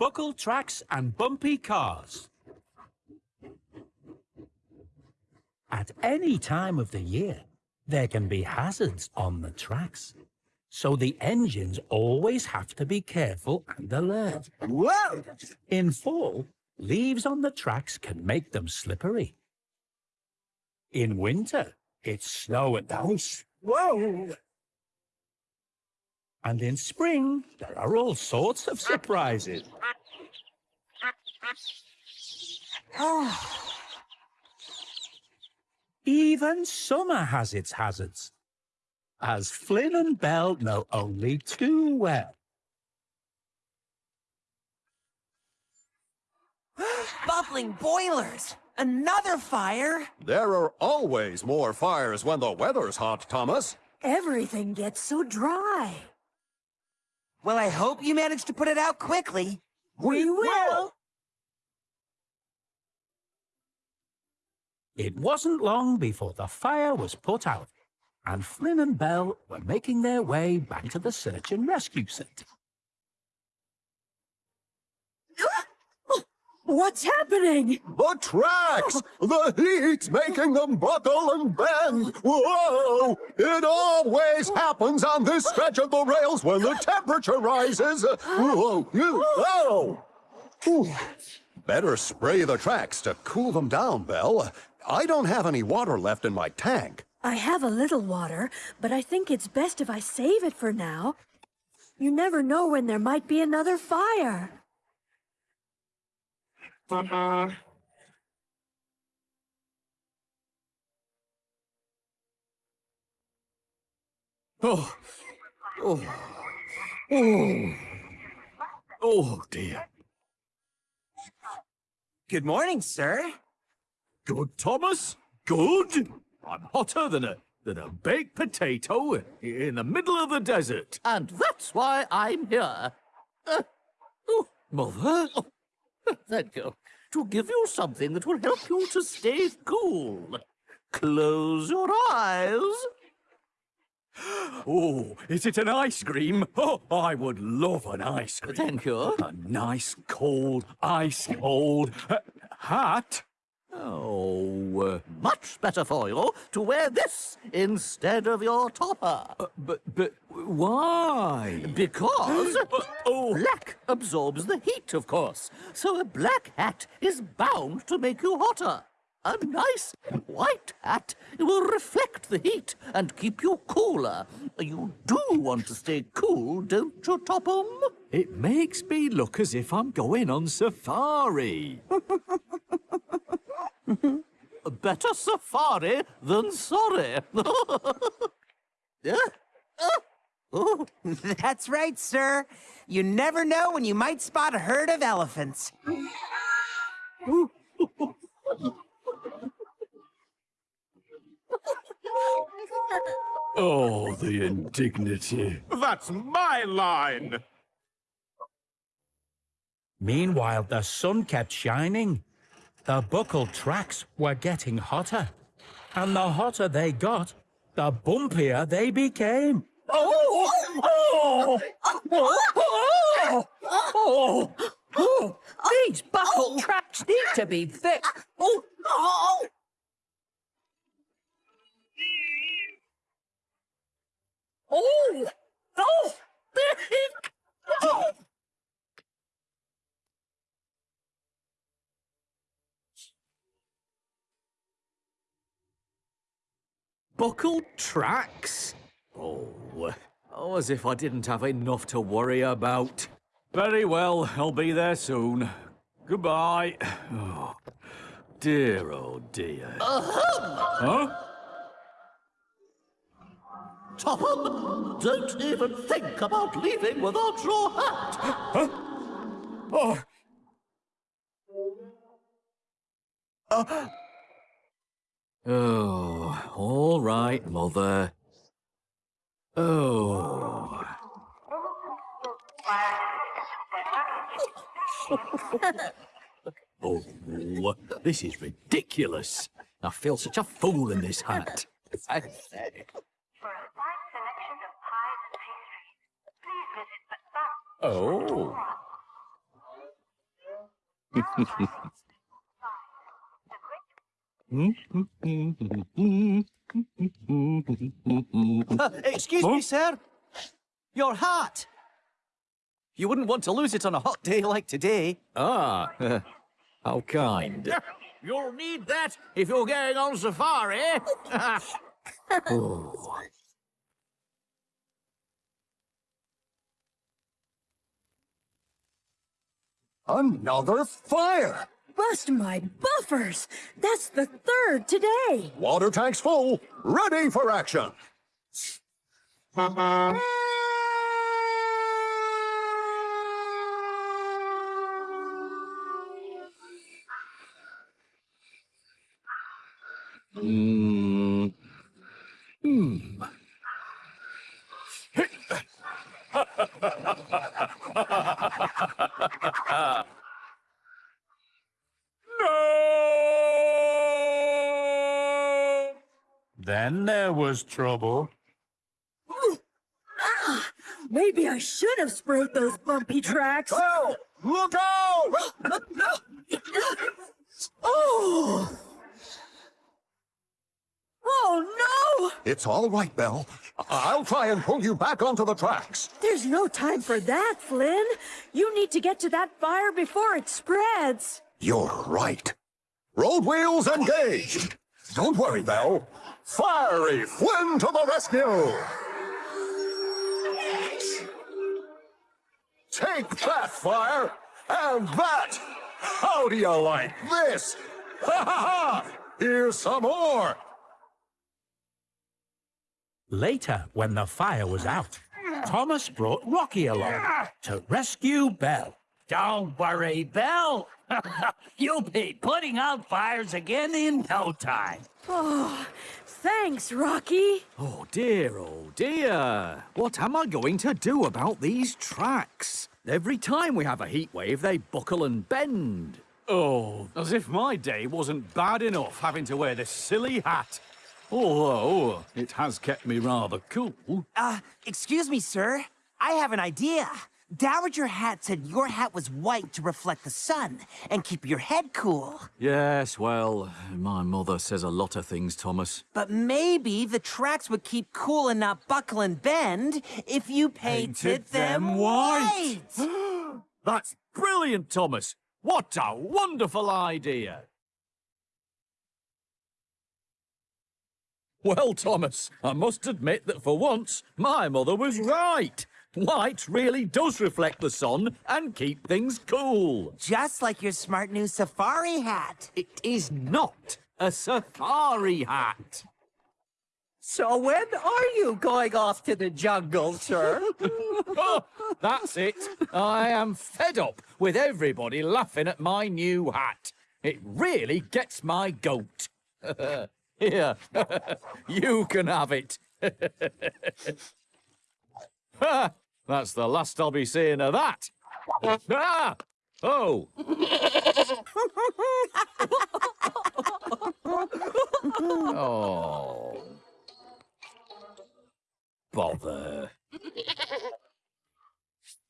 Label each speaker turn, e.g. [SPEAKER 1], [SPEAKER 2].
[SPEAKER 1] buckle tracks and bumpy cars. At any time of the year, there can be hazards on the tracks. So the engines always have to be careful and alert.
[SPEAKER 2] Whoa!
[SPEAKER 1] In fall, leaves on the tracks can make them slippery. In winter, it's snow and ice.
[SPEAKER 2] Whoa!
[SPEAKER 1] And in spring, there are all sorts of surprises. Even summer has its hazards, as Flynn and Belle know only too well.
[SPEAKER 3] Bubbling boilers! Another fire!
[SPEAKER 4] There are always more fires when the weather's hot, Thomas.
[SPEAKER 5] Everything gets so dry.
[SPEAKER 3] Well, I hope you managed to put it out quickly.
[SPEAKER 2] We will!
[SPEAKER 1] It wasn't long before the fire was put out, and Flynn and Belle were making their way back to the search and rescue centre.
[SPEAKER 5] What's happening?
[SPEAKER 4] The tracks! The heat's making them buckle and bend! Whoa! It always happens on this stretch of the rails when the temperature rises! Whoa! Whoa! Better spray the tracks to cool them down, Belle. I don't have any water left in my tank.
[SPEAKER 5] I have a little water, but I think it's best if I save it for now. You never know when there might be another fire. Uh-huh.
[SPEAKER 6] Oh, oh, oh, oh dear.
[SPEAKER 3] Good morning, sir.
[SPEAKER 6] Good, Thomas? Good? I'm hotter than a than a baked potato in the middle of the desert.
[SPEAKER 7] And that's why I'm here. Uh, oh,
[SPEAKER 6] Mother?
[SPEAKER 7] oh, thank you. To give you something that will help you to stay cool. Close your eyes.
[SPEAKER 6] Oh, is it an ice cream? Oh, I would love an ice cream.
[SPEAKER 7] Thank you.
[SPEAKER 6] A nice, cold, ice cold uh, hat.
[SPEAKER 7] Oh, uh, much better for you to wear this instead of your topper.
[SPEAKER 6] Uh, but, but why?
[SPEAKER 7] Because
[SPEAKER 6] oh.
[SPEAKER 7] black absorbs the heat, of course. So a black hat is bound to make you hotter. A nice white hat will reflect the heat and keep you cooler. You do want to stay cool, don't you, Topham?
[SPEAKER 6] It makes me look as if I'm going on safari.
[SPEAKER 7] Better safari than sorry. Yeah? Oh,
[SPEAKER 3] That's right, sir. You never know when you might spot a herd of elephants.
[SPEAKER 6] Oh, the indignity.
[SPEAKER 4] That's my line!
[SPEAKER 1] Meanwhile, the sun kept shining. The buckle tracks were getting hotter. And the hotter they got, the bumpier they became.
[SPEAKER 2] Oh! Oh! Oh! Oh! oh. These buckle tracks need to be fixed. Oh! Oh! Oh! Oh! oh.
[SPEAKER 6] Buckled tracks? Oh, oh, as if I didn't have enough to worry about. Very well, I'll be there soon. Goodbye. Oh, dear, oh dear. Huh?
[SPEAKER 7] Topham, don't even think about leaving without your hat. Huh?
[SPEAKER 6] Oh, oh, all right, Mother. Oh. Oh, this is ridiculous. I feel such a fool in this hat. I say.
[SPEAKER 8] For a fine selection of pies and pastries, please visit the
[SPEAKER 6] Oh.
[SPEAKER 7] Excuse me, sir. Your hat. You wouldn't want to lose it on a hot day like today.
[SPEAKER 6] Ah, how kind. You'll need that if you're going on safari.
[SPEAKER 4] Another fire!
[SPEAKER 5] Bust my buffers! That's the third today.
[SPEAKER 4] Water tanks full, ready for action.
[SPEAKER 1] Then there was trouble.
[SPEAKER 5] Maybe I should have sprayed those bumpy tracks.
[SPEAKER 4] Well, look out!
[SPEAKER 5] Oh! Oh no!
[SPEAKER 4] It's all right, Belle. I'll try and pull you back onto the tracks.
[SPEAKER 5] There's no time for that, Flynn. You need to get to that fire before it spreads.
[SPEAKER 4] You're right. Road wheels engaged. Don't worry, Belle. Fiery Flynn to the rescue! Take that, fire! And that! How do you like this? Ha ha ha! Here's some more!
[SPEAKER 1] Later, when the fire was out, Thomas brought Rocky along to rescue Belle.
[SPEAKER 2] Don't worry, Belle. You'll be putting out fires again in no time.
[SPEAKER 5] Oh, thanks, Rocky.
[SPEAKER 6] Oh dear, oh dear. What am I going to do about these tracks? Every time we have a heat wave, they buckle and bend. Oh, as if my day wasn't bad enough having to wear this silly hat. Although, it has kept me rather cool.
[SPEAKER 3] Uh, excuse me, sir. I have an idea. Dowager Hatt said your hat was white to reflect the sun and keep your head cool.
[SPEAKER 6] Yes, well, my mother says a lot of things, Thomas.
[SPEAKER 3] But maybe the tracks would keep cool and not buckle and bend if you painted, them, white.
[SPEAKER 6] That's brilliant, Thomas. What a wonderful idea. Well, Thomas, I must admit that for once, my mother was right. White really does reflect the sun and keep things cool.
[SPEAKER 3] Just like your smart new safari hat.
[SPEAKER 6] It is not a safari hat.
[SPEAKER 2] So when are you going off to the jungle, sir?
[SPEAKER 6] Oh, that's it. I am fed up with everybody laughing at my new hat. It really gets my goat. Here, you can have it. That's the last I'll be seeing of that. ah! Oh! oh. Bother.